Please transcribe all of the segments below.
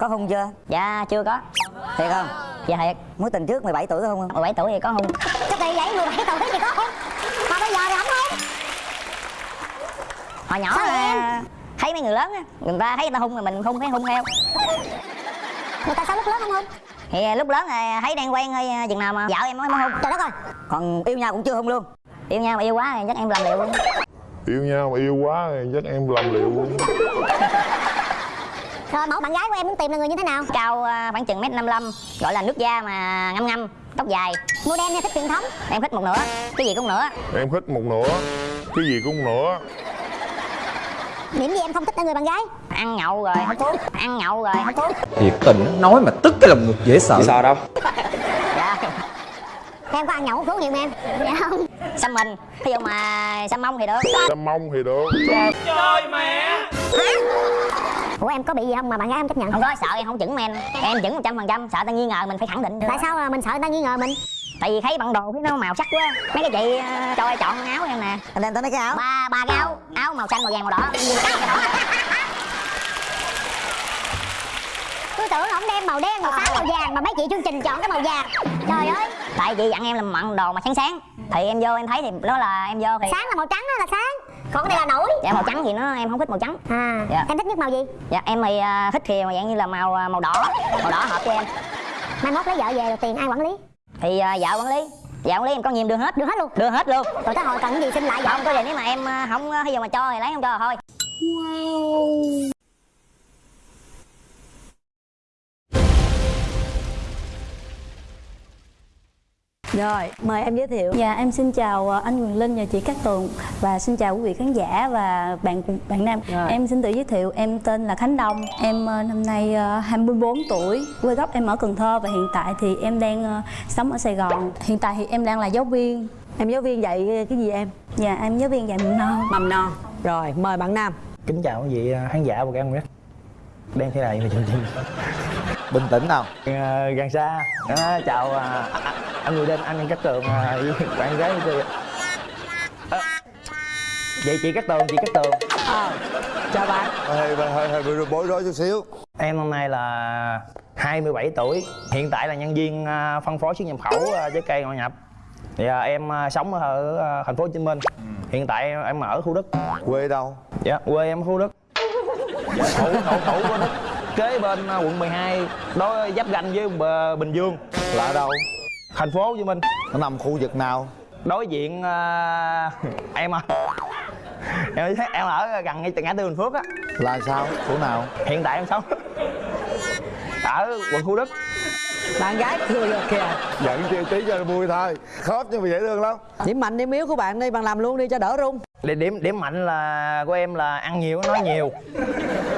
có hung chưa? Dạ chưa có. Thiệt không? Dạ thiệt. Mối tình trước 17 tuổi có hung không? 17 tuổi thì có hung. Cái kỳ vậy 17 tuổi thì có không Mà bây giờ thì không không hồi nhỏ Sao là thấy mấy người lớn á người ta thấy người ta hung rồi mình hung thấy hung theo. Người ta sao lúc lớn không không thì lúc lớn là thấy đang quen hơi chừng nào mà dạo em mới mới hung. Trời đất ơi! Còn yêu nhau cũng chưa hung luôn. Yêu nhau mà yêu quá thì chắc em làm liệu luôn. Yêu nhau mà yêu quá thì chắc em làm liệu luôn Rồi mẫu bạn gái của em muốn tìm là người như thế nào? Cao à, khoảng chừng mét năm gọi là nước da mà ngâm ngâm tóc dài. Modern hay thích truyền thống? Em thích một nửa cái gì cũng nửa. Em thích một nửa cái gì cũng nửa. Điểm gì em không thích ở người bạn gái? Ăn nhậu rồi. Hút thuốc ăn nhậu rồi. Hút thuốc thiệt tình nói mà tức cái lòng ngực dễ sợ. Sợ đâu. Dạ. Em có ăn nhậu hút thuốc nhiều không em Dạ không. Xăm mình. Ví dụ mà xăm mông thì được. Chăm mông thì được Ủa em có bị gì không? Mà bạn gái không chấp nhận. Không có sợ em không chững men em. Chững một trăm phần trăm sợ ta nghi ngờ mình phải khẳng định Tại sao mình sợ ta nghi ngờ mình? Tại vì thấy bản đồ thấy nó màu sắc quá. Mấy cái chị ờ, cho ai chọn áo em nè. Anh em tới mấy cái áo? Ba ba cái áo. Áo màu xanh màu vàng màu đỏ. Em cái Tôi tưởng ổng đem màu đen, màu xám, màu vàng Mà mấy chị chương trình chọn cái màu vàng. Trời ơi. Tại vì dặn em là mặn đồ mà sáng sáng. Thì em vô em thấy thì đó là em vô thì Sáng là màu trắng đó là sáng Còn cái này là nổi. Dạ màu trắng thì nó em không thích màu trắng. À Dạ. Em thích nhất màu gì? Dạ em thì ờ, thích thì dạng như là màu ờ, màu đỏ. Màu đỏ hợp với em. Mai mốt lấy vợ về rồi tiền ai quản lý? Thì ờ, vợ quản lý. Vợ quản lý em có nhiều đưa hết. Đưa hết luôn? Đưa hết luôn. Rồi tới hồi cần cái gì xin lại vợ không có gì nếu mà em không ví dụ mà cho thì lấy không cho thôi Rồi, mời em giới thiệu. Dạ em xin chào ờ, anh Quyền Linh và chị Cát Tường và xin chào quý vị khán giả và bạn bạn nam. Rồi. Em xin tự giới thiệu, em tên là Khánh Đông. Em ờ, năm nay ờ, 24 tuổi, quê gốc em ở Cần Thơ và hiện tại thì em đang ờ, sống ở Sài Gòn. Hiện tại thì em đang là giáo viên. Em giáo viên dạy cái gì em? Dạ em giáo viên dạy mầm non. Mầm non. Rồi, mời bạn nam. kính chào quý vị khán giả của gan Red đang thế này mà chương trình bình tĩnh nào. Ờ, gần xa Đó, chào à, à, anh người đinh anh cát tường à, với bạn gái của tôi Ờ, vậy chị cát tường chị cát tường. Ờ, chào bạn. hơi hơi hơi bị bối rối chút xíu. Em năm nay là 27 tuổi hiện tại là nhân viên à, phân phối xuất nhập khẩu à, trái cây ngoại nhập. Thì à, em à, sống ở à, thành phố Hồ Chí Minh. Hiện tại em, em ở khu Đức. Quê đâu? Dạ quê em ở khu Đức. Thủ thủ thủ của Đức kế bên à, quận 12 đó giáp ranh với Bờ- Bình Dương là ở đâu? Thành phố Hồ Chí Minh. Nó nằm khu vực nào? Đối diện à, em à. Em thấy em ở gần ngay ngã tư Bình Phước á. Là sao? Chỗ nào? Hiện tại em sống ở quận Thủ Đức. Bạn gái cười rồi kìa. giận chiêu tí cho vui thôi. Khớp nhưng mà dễ thương lắm. Điểm mạnh điểm yếu của bạn đi, bạn làm luôn đi cho đỡ run. Điểm điểm điểm mạnh là của em là ăn nhiều nói nhiều.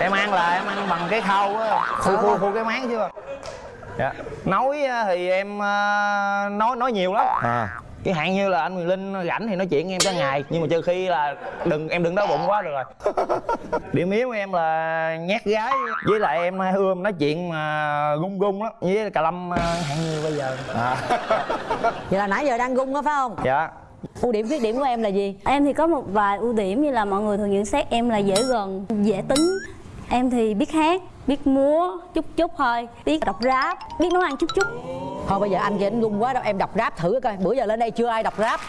Em ăn là em ăn bằng cái khâu á. Khu khu khu cái máng chưa? Dạ. Nói thì em nói nói nhiều lắm. À. Cái hạn như là anh Quyền Linh rảnh thì nói chuyện em cả ngày. Nhưng mà trừ khi là đừng em đừng đói bụng quá được rồi. Điểm yếu của em là nhát gái. Với lại em ưa nói chuyện mà gung gung lắm. Với cà lâm hạn như bây giờ. À. Vậy là nãy giờ đang gung á phải không? dạ Ưu điểm khuyết điểm của em là gì? Em thì có một vài ưu điểm như là mọi người thường nhận xét em là dễ gần, dễ tính. Em thì biết hát, biết múa chút chút thôi, biết đọc rap, biết nấu ăn chút chút. Thôi bây giờ anh kia anh gung quá đâu, em đọc rap thử coi. Bữa giờ lên đây chưa ai đọc rap.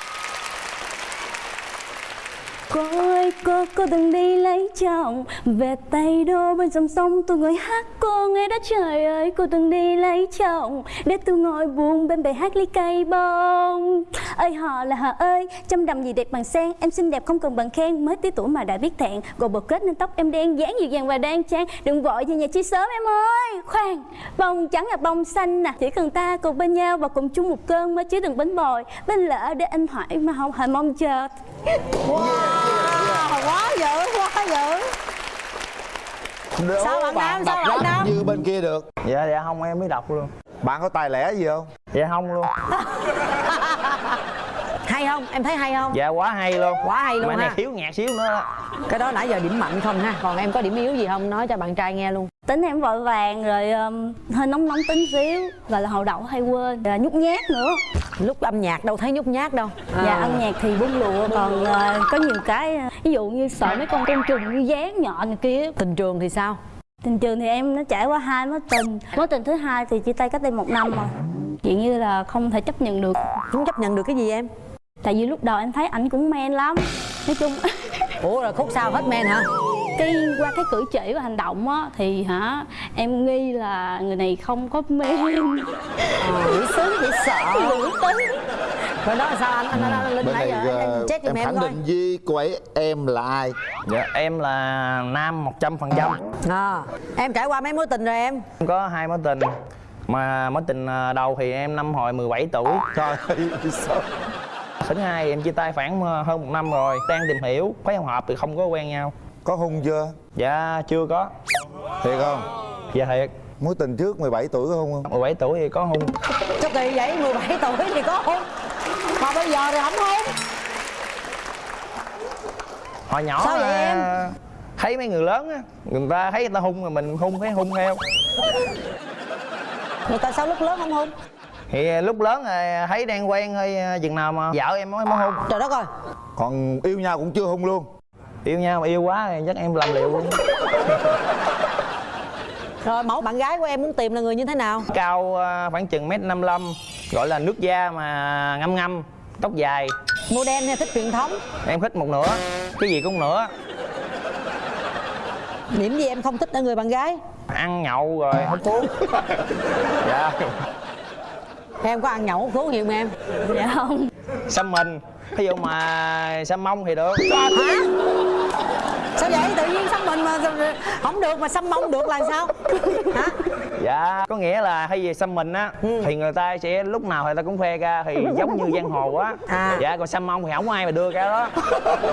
Cô ơi cô, cô từng đi lấy chồng. Về tay đô bên dòng sông tôi ngồi hát cô nghe đó trời ơi. Cô từng đi lấy chồng Để tôi ngồi buồn bên bể hát ly cây bông. Ơi họ là họ ơi Trăm đầm gì đẹp bằng sen. Em xinh đẹp không cần bằng khen Mới tí tuổi mà đã biết thẹn. Gồ bột kết nên tóc em đen dáng dịu dàng và đang trang. Đừng vội về nhà chi sớm em ơi. Khoan Bông trắng là bông xanh nè. Chỉ cần ta cùng bên nhau và cùng chung một cơn mới chứ đừng bánh bồi. Bên lỡ để anh hỏi mà không hề mong chờ. Quá dữ, quá dữ. Đố Sao bạn Nam, sao đọc bạn Nam? như bên kia được dạ dạ không em mới đọc luôn bạn có tài lẻ gì không dạ không luôn Hay không? Em thấy hay không? dạ quá hay luôn Quá hay luôn mà này ha. thiếu nhạc xíu nữa. Cái đó nãy giờ điểm mạnh không ha? Còn em có điểm yếu gì không? Nói cho bạn trai nghe luôn. tính em vội vàng rồi um, hơi nóng nóng tính xíu gọi là hậu đậu hay quên và nhút nhát nữa Lúc âm nhạc đâu thấy nhút nhát đâu. dạ À. âm nhạc thì bung lụa còn ờ, có nhiều cái ờ, ví dụ như sợ mấy con côn trùng như dán nhọn này kia. Tình trường thì sao? Tình trường thì em nó trải qua hai mối tình. Mối tình thứ hai thì chia tay cách đây một năm rồi. Chuyện như là không thể chấp nhận được. Không chấp nhận được cái gì em? Tại vì lúc đầu em thấy ảnh cũng men lắm. Nói chung ủa rồi khúc sau hết men hả cái qua cái cử chỉ và hành động á thì hả em nghi là người này không có men dễ sướng dễ sợ. Nữ tính rồi đó là sao anh? Anh, anh, anh linh nãy giờ anh, ờ, chết em em khẳng định với cô ấy em là ai? Dạ em là nam một trăm phần trăm. À, em trải qua mấy mối tình rồi em? Có hai mối tình. Mà mối tình à, đầu thì em năm hồi 17 tuổi. Trời ơi sao thứ hai em chia tay khoảng à, hơn một năm rồi. Đang tìm hiểu thấy không hợp thì không có quen nhau có hung chưa? Dạ chưa có. Thiệt không? Dạ thiệt. Mối tình trước 17 tuổi có hung không? 17 tuổi thì có hung cho kỳ vậy 17 tuổi thì có hôn. Mà bây giờ thì không hôn. Hồi nhỏ Sao vậy em? thấy mấy người lớn á người ta thấy người ta hung mà mình hung thấy hung theo. Rồi tại sao lúc lớn không hôn? Thì lúc lớn rồi thấy đang quen hơi à, chừng nào mà vợ em mới mới hung trời đất ơi. Còn yêu nhau cũng chưa hung luôn yêu nhau mà yêu quá thì chắc em làm liệu. Luôn rồi mẫu bạn gái của em muốn tìm là người như thế nào? Cao à, khoảng chừng mét năm gọi là nước da mà ngâm ngâm tóc dài. Modern hay thích truyền thống? Em thích một nửa cái gì cũng nửa. Điểm gì em không thích ở người bạn gái? Ăn nhậu rồi hút thuốc. Dạ. Em có ăn nhậu hút thuốc nhiều không em? Dạ không. Xăm mình. Ví dụ mà xăm mông thì được. Hả vậy tự nhiên xăm mình mà không được mà xăm mông được là sao? Hả? Dạ có nghĩa là hay gì xăm mình á thì người ta sẽ lúc nào người ta cũng khoe ra thì giống như giang hồ á. À. dạ còn xăm mông thì không ai mà đưa ra đó.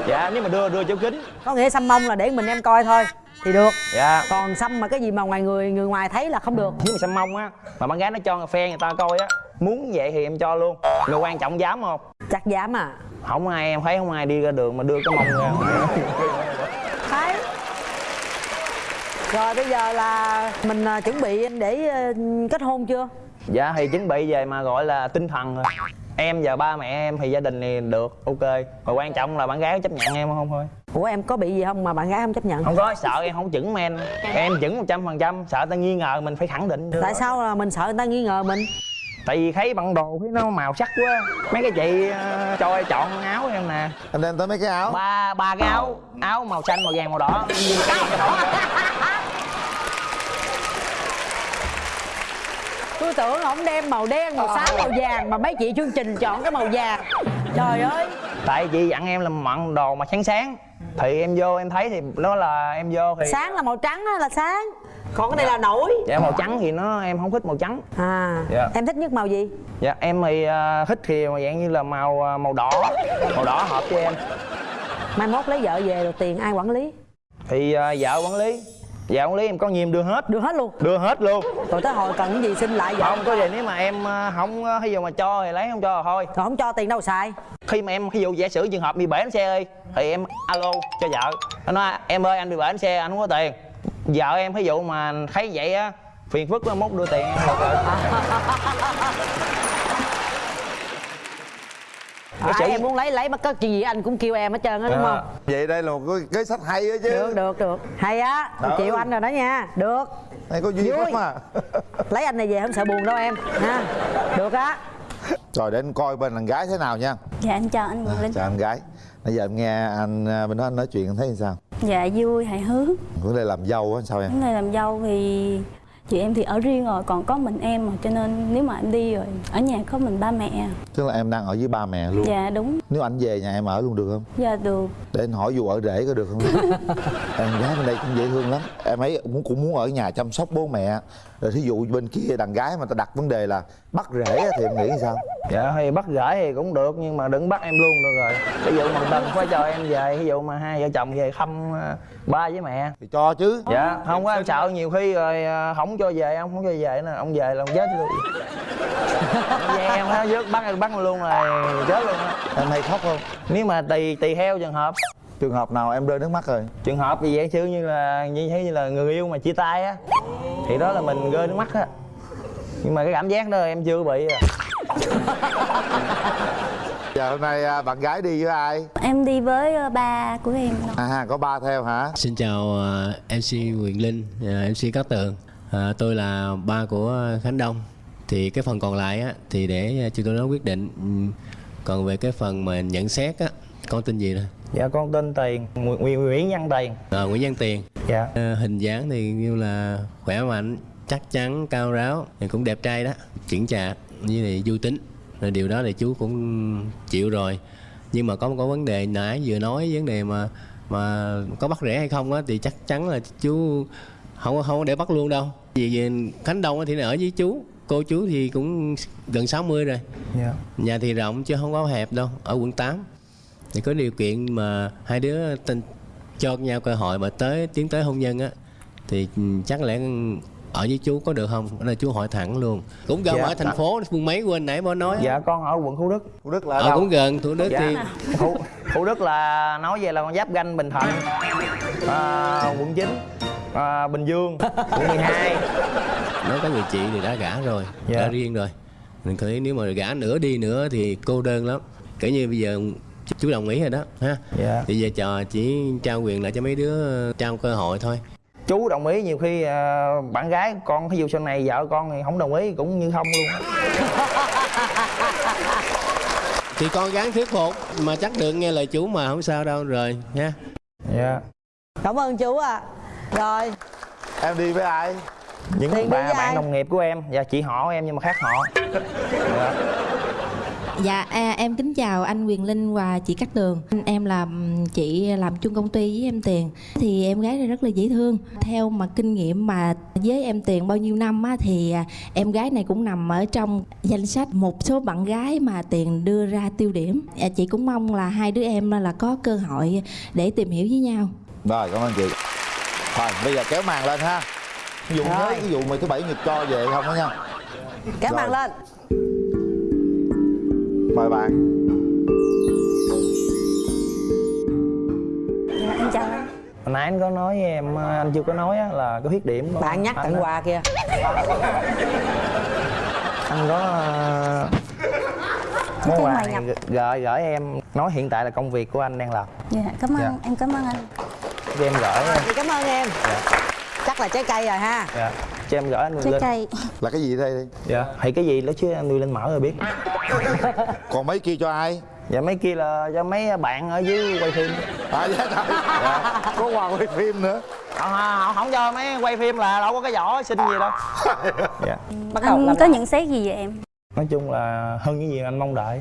Dạ nếu mà đưa đưa chỗ kính. Có nghĩa xăm mông là để mình em coi thôi thì được. Dạ. Còn xăm mà cái gì mà ngoài người người ngoài thấy là không được. Nếu mà xăm mông á mà bạn gái nó cho phe người ta coi á muốn vậy thì em cho luôn. Mà quan trọng dám không chắc dám à? Không ai em thấy không ai đi ra đường mà đưa cái mông ra rồi bây giờ là mình à, chuẩn bị để à, kết hôn chưa? Dạ thì chuẩn bị về mà gọi là tinh thần rồi. Em và ba mẹ em thì gia đình thì được ok. Mà quan trọng là bạn gái chấp nhận em không thôi. Ủa em có bị gì không mà bạn gái không chấp nhận? Không có sợ em không chuẩn men. Em chuẩn một trăm phần trăm sợ ta nghi ngờ mình phải khẳng định. Tại sao là mình sợ người ta nghi ngờ mình tại vì thấy băng đồ thấy nó màu sắc quá. Mấy cái chị uh, cho em chọn áo em nè. Anh đem tới mấy cái áo. Ba ba cái áo. Áo màu xanh màu vàng màu đỏ. Tôi tưởng ổng đem màu đen màu xám màu vàng mà mấy chị chương trình chọn cái màu vàng. Trời ơi. Tại chị dặn em là mặn đồ mà sáng sáng thì em vô em thấy thì nó là em vô thì sáng là màu trắng á là sáng. Còn cái này là nổi. Dạ màu trắng thì nó em không thích màu trắng. À Dạ. em thích nhất màu gì? Dạ em thì uh, thích thì mà dạng như là màu à, màu đỏ. Màu đỏ hợp cho em. Mai mốt lấy vợ về rồi tiền ai quản lý? Thì uh, vợ quản lý vợ quản lý em có nhiều em đưa hết. Đưa hết luôn. Đưa hết luôn. Rồi tới hồi cần cái gì xin lại vợ không có gì nếu mà em ờ, không ờ, ví dụ mà cho thì lấy không cho là thôi. Rồi không cho tiền đâu xài. Khi mà em ví dụ giả sử trường hợp bị bể bánh xe ơi thì em alo cho vợ. Nó nói em ơi anh bị bể bánh xe anh không có tiền. Vợ em ví dụ mà thấy vậy á phiền phức mốt đưa tiền. em à, em muốn lấy lấy mà có chuyện gì anh cũng kêu em hết trơn á đúng Dạ. không? vậy đây là một cái kế sách hay đó chứ. Được được được. Hay á chịu anh rồi đó nha. Được. Này có duyên Vui. lắm mà lấy anh này về không sợ buồn đâu em ha. Được á. Rồi để anh coi bên đàn gái thế nào nha. Dạ em chào anh Quyền Linh. Chào anh gái. Bây giờ em nghe anh à, bên đó anh nói chuyện em thấy như sao? Dạ vui hài hước. Vấn đề làm dâu á sao em? Những người làm dâu thì chị em thì ở riêng rồi còn có mình em mà cho nên nếu mà em đi rồi ở nhà có mình ba mẹ tức là em đang ở với ba mẹ luôn? Dạ đúng. Nếu anh về nhà em ở luôn được không? Dạ được. Để anh hỏi dù ở rể có được không? Em gái bên đây cũng dễ thương lắm. Em ấy cũng muốn ở nhà chăm sóc bố mẹ. Rồi thí dụ bên kia đàn gái mà ta đặt vấn đề là bắt rể á, thì em nghĩ sao? Dạ thì bắt gửi thì cũng được nhưng mà đừng bắt em luôn được rồi. Ví dụ mà đừng phải cho em về ví dụ mà hai vợ chồng về thăm ờ, ba với mẹ. Thì cho chứ. Dạ không có em sợ nhiều khi rồi ờ, không cho về ông không cho về nè ông về là ông chết luôn. Về em nó vớt bắt bắt luôn rồi chết luôn á. Em hay khóc không? Nếu mà tùy tùy theo trường hợp. Trường hợp nào em rơi nước mắt rồi? Trường hợp thì vậy chứ như là như thế như là người yêu mà chia tay á. Thì đó là mình rơi nước mắt á nhưng mà cái cảm giác đó em chưa bị à. Giờ hôm nay à, bạn gái đi với ai? Em đi với ờ, ba của em à có ba theo hả? Xin chào ờ, MC Quyền Linh, ờ, MC Cát Tường. Tôi là ba của Khánh Đông. Thì cái phần còn lại á, thì để chúng tôi nói quyết định. Ừm, Còn về cái phần mà nhận xét á, con tên gì nè? dạ con tên tiền Nguyễn, Nguyễn, Nguyễn Văn tiền. Ờ, Nguyễn Văn Tiền. Dạ. Ờ, Hình dáng thì như là khỏe mạnh, chắc chắn, cao ráo. Thì Cũng đẹp trai đó, chững chạc, với lại vui tính. Rồi Điều đó thì chú cũng chịu rồi. Nhưng mà có một cái vấn đề nãy vừa nói vấn đề mà mà có bắt rẻ hay không á thì chắc chắn là chú không không có để bắt luôn đâu. Vì vì Khánh Đông thì ở với chú. Cô chú thì cũng gần 60 rồi. Dạ. Nhà thì rộng chứ không có hẹp đâu ở quận 8 thì có điều kiện mà hai đứa tin cho nhau cơ hội mà tới tiến tới hôn nhân á thì chắc lẽ ở với chú có được không? Đây chú hỏi thẳng luôn. Cũng gần Dạ. ở thành phố phương mấy quên nãy mới nói dạ con ở quận Thủ Đức. Thủ Đức là ở ờ, đâu? cũng gần thủ đức Dạ. thì Thủ, Thủ Đức là nói về là con giáp ganh Bình Thạnh. À, quận 9 à, Bình Dương. Quận 12 nó có người chị thì đã gả rồi Dạ. đã riêng rồi. Mình thấy nếu mà gả nữa đi nữa thì cô đơn lắm. Kể như bây giờ chú đồng ý rồi đó ha? Dạ. Thì giờ trò chỉ trao quyền lại cho mấy đứa trao cơ hội thôi chú đồng ý nhiều khi à, bạn gái con ví dụ sau này vợ con thì không đồng ý cũng như không luôn. Thì con gắng thuyết phục mà chắc được nghe lời chú mà không sao đâu rồi nha. Dạ. Cảm ơn chú ạ. Rồi. Em đi với ai? Những Tiền đi bà với bạn ai? đồng nghiệp của em. Và chị họ em nhưng mà khác họ. dạ. Dạ à, em kính chào anh Quyền Linh và chị Cát Tường. Em là chị làm chung công ty với em Tiền. Thì em gái này rất là dễ thương. Theo mà kinh nghiệm mà với em Tiền bao nhiêu năm á, Thì à, em gái này cũng nằm ở trong danh sách một số bạn gái mà Tiền đưa ra tiêu điểm. À, Chị cũng mong là hai đứa em là có cơ hội để tìm hiểu với nhau. Rồi cảm ơn chị. Rồi bây giờ kéo màn lên ha. Dùng Rồi. thế cái vụ mà thứ bảy nhật cho về không đó nha. Kéo màn lên mời bạn Dạ, Em chào anh. Hồi nãy anh có nói với em anh chưa có nói á, là có khuyết điểm của bạn nhắc tặng quà kìa. Anh có ờ, món quà này gửi- gửi em nói hiện tại là công việc của anh đang làm. Dạ cảm ơn Dạ. em cảm ơn anh. Cho em gửi chị cảm ơn em. Chắc là trái cây rồi ha. Dạ. cho em gửi anh trái lên. cây. Là cái gì đây? Dạ. Thì cái gì đó chứ anh đưa lên mở rồi biết còn mấy kia cho ai? Dạ mấy kia là cho mấy bạn ở dưới quay phim. À dạ trời. Có quà quay phim nữa. Không, không, không cho mấy quay phim là đâu có cái vỏ xin gì đâu. Dạ. Bắt đầu Anh có nhận xét gì về em? Nói chung là hơn những gì anh mong đợi.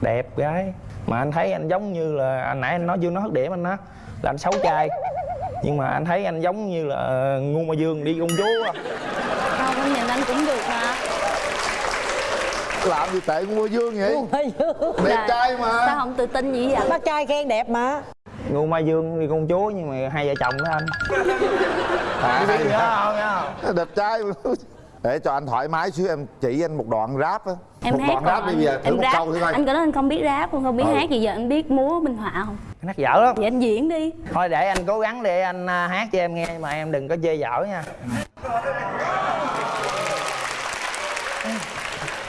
Đẹp gái. Mà anh thấy anh giống như là anh nãy anh nói chưa nói hết điểm anh á là anh xấu trai. Nhưng mà anh thấy anh giống như là ngu ma dương đi công chúa á. không nhìn anh cũng được mà làm gì tệ mua dương vậy? Ôi, đẹp Dạ. trai mà. sao không tự tin gì vậy? Bác trai khen đẹp mà. Ngu ma dương đi công chúa nhưng mà hai vợ chồng đó anh. À, biết gì không đẹp trai mà. để cho anh thoải mái xíu em chỉ anh một đoạn rap á. Em một hát đoạn rap bây giờ thử em một rap. câu thử coi. Anh có nói anh không biết rap không không biết Ừ. hát gì giờ anh biết múa minh họa không? Anh hát dở lắm. Vậy anh diễn đi. Thôi để anh cố gắng để anh à, hát cho em nghe mà em đừng có chê dở nha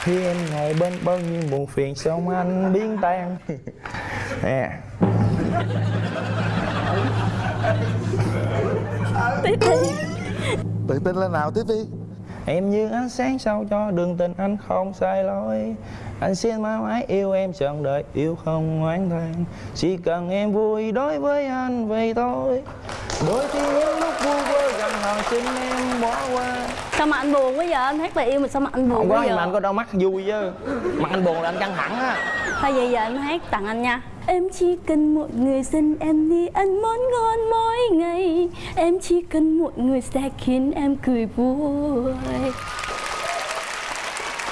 khi em ngồi bên bao nhiêu buồn phiền xong anh biến tan nè. Tự tin lên nào tiếp đi em như ánh sáng sao cho đường tình anh không sai lối. Anh xin mãi mãi yêu em trọn đời yêu không oán than chỉ cần em vui đối với anh vậy thôi. Đôi khi những lúc vui vơ gần hòn xin em bỏ qua sao mà anh buồn quá giờ anh hát lời yêu mà sao mà anh buồn không quá có nhưng giờ mà anh có đau mắt vui chứ. Mặt anh buồn là anh căng thẳng á. Thôi vậy giờ anh hát tặng anh nha. Em chỉ cần một người xin em đi ăn món ngon mỗi ngày. Em chỉ cần một người sẽ khiến em cười vui.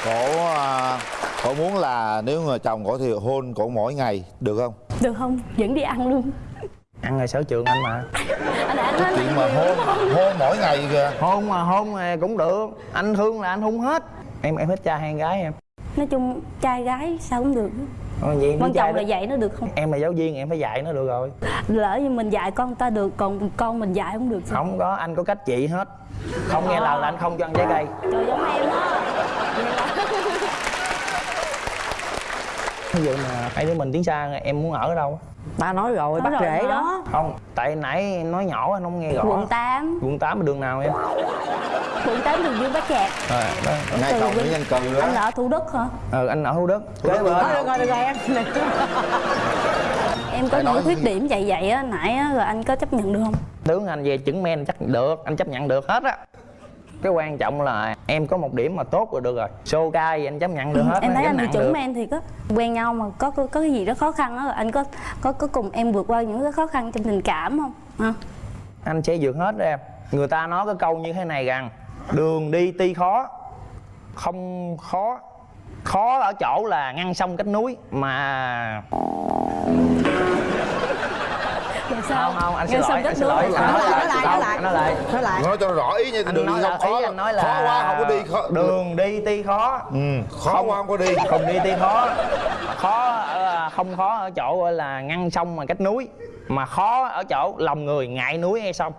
Cổ à, cổ muốn là nếu mà chồng cổ thì hôn cổ mỗi ngày được không? Được không? Dẫn đi ăn luôn. Ăn là sở trường anh mà nói chuyện mà hôn hôn mỗi ngày kìa. Hôn mà hôn mà cũng được. Anh thương là anh hôn hết. Em em thích trai hay gái em? Nói chung trai gái sao cũng được. Ờ, vậy quan trọng là đó. dạy nó được không? Em là giáo viên em phải dạy nó được rồi. Lỡ như mình dạy con ta được còn con mình dạy không được sao? Không có anh có cách trị hết. Không nghe lời là anh không cho ăn trái cây. Trời giống em đó ví dụ mà hai đứa mình tiến xa em muốn ở đâu ta nói rồi Nói bắt rồi rễ đó. không tại nãy nói nhỏ anh không nghe rõ. Quận 8 quận 8 là đường nào em? Quận 8 đường Dương Bá Trạc à, đó. ngay cầu Vinh. Nguyễn Văn Cừ anh ở Thủ Đức hả? Ừ, anh ở Thủ Đức. Kế bên. thôi được rồi được rồi em. Em có những khuyết điểm vậy vậy á nãy á rồi anh có chấp nhận được không? Tướng anh về chứng men chắc được anh chấp nhận được hết á cái quan trọng là em có một điểm mà tốt rồi được rồi. Xô ca gì anh chấp nhận được hết em thấy anh chuẩn được. men thì có quen nhau mà có có, có cái gì đó khó khăn á rồi anh có có có cùng em vượt qua những cái khó khăn trong tình cảm không? Hả? Anh sẽ vượt hết đó em. Người ta nói cái câu như thế này rằng đường đi tuy khó không khó. Khó ở chỗ là ngăn sông cách núi mà sao? Không không anh xin lỗi anh xin lỗi. nói lại nói lại nói lại. nói lại. Nói cho rõ ý nha anh đường nói đi khó ý anh nói là khó quá không có đi khó đường đi tuy khó. Ừ, khó quá không có đi. không đi tuy khó. Khó ở, không khó ở chỗ gọi là ngăn sông mà cách núi. Mà khó ở chỗ lòng người ngại núi hay sông.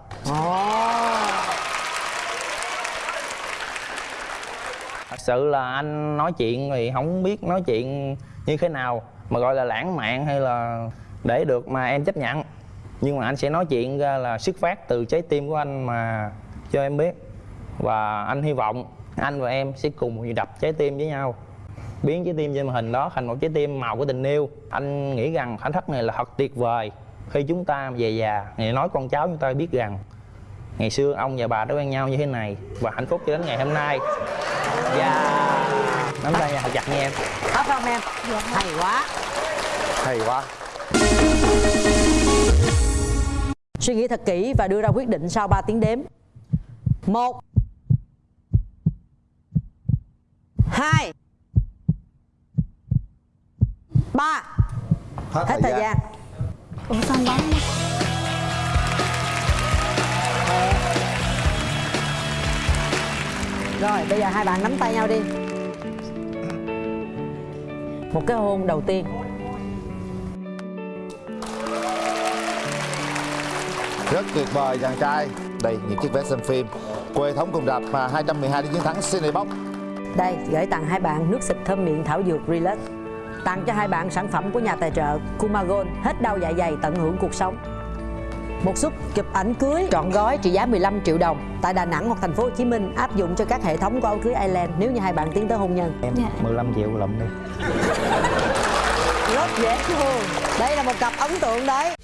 Thật sự là anh nói chuyện thì không biết nói chuyện như thế nào mà gọi là lãng mạn hay là để được mà em chấp nhận nhưng mà anh sẽ nói chuyện ra là xuất phát từ trái tim của anh mà cho em biết. Và anh hy vọng anh và em sẽ cùng đập trái tim với nhau. Biến trái tim trên màn hình đó thành một trái tim màu của tình yêu. Anh nghĩ rằng khoảnh khắc này là thật tuyệt vời. Khi chúng ta về già ngày nói con cháu chúng ta biết rằng ngày xưa ông và bà đã quen nhau như thế này và hạnh phúc cho đến ngày hôm nay. Và nắm tay nhau thật chặt nha em. Hết không em. Hay quá. Hay quá suy nghĩ thật kỹ và đưa ra quyết định sau 3 tiếng đếm. Một hai ba. Hết, hết thời gian. ủa sao bấm? Rồi bây giờ hai bạn nắm tay nhau đi. Một cái hôn đầu tiên rất tuyệt vời chàng trai. Đây những chiếc vé xem phim. Quê thống cùng rạp mà 212 đi chiến thắng Cinebox. Đây gửi tặng hai bạn nước xịt thơm miệng thảo dược Relax. Tặng cho hai bạn sản phẩm của nhà tài trợ Kumagon hết đau dạ dày tận hưởng cuộc sống. Một suất chụp ảnh cưới trọn gói trị giá 15 triệu đồng. Tại Đà Nẵng hoặc thành phố Hồ Chí Minh áp dụng cho các hệ thống của áo cưới Island nếu như hai bạn tiến tới hôn nhân. em 15 triệu lụm đi. Rất dễ thương. Đây là một cặp ấn tượng đấy.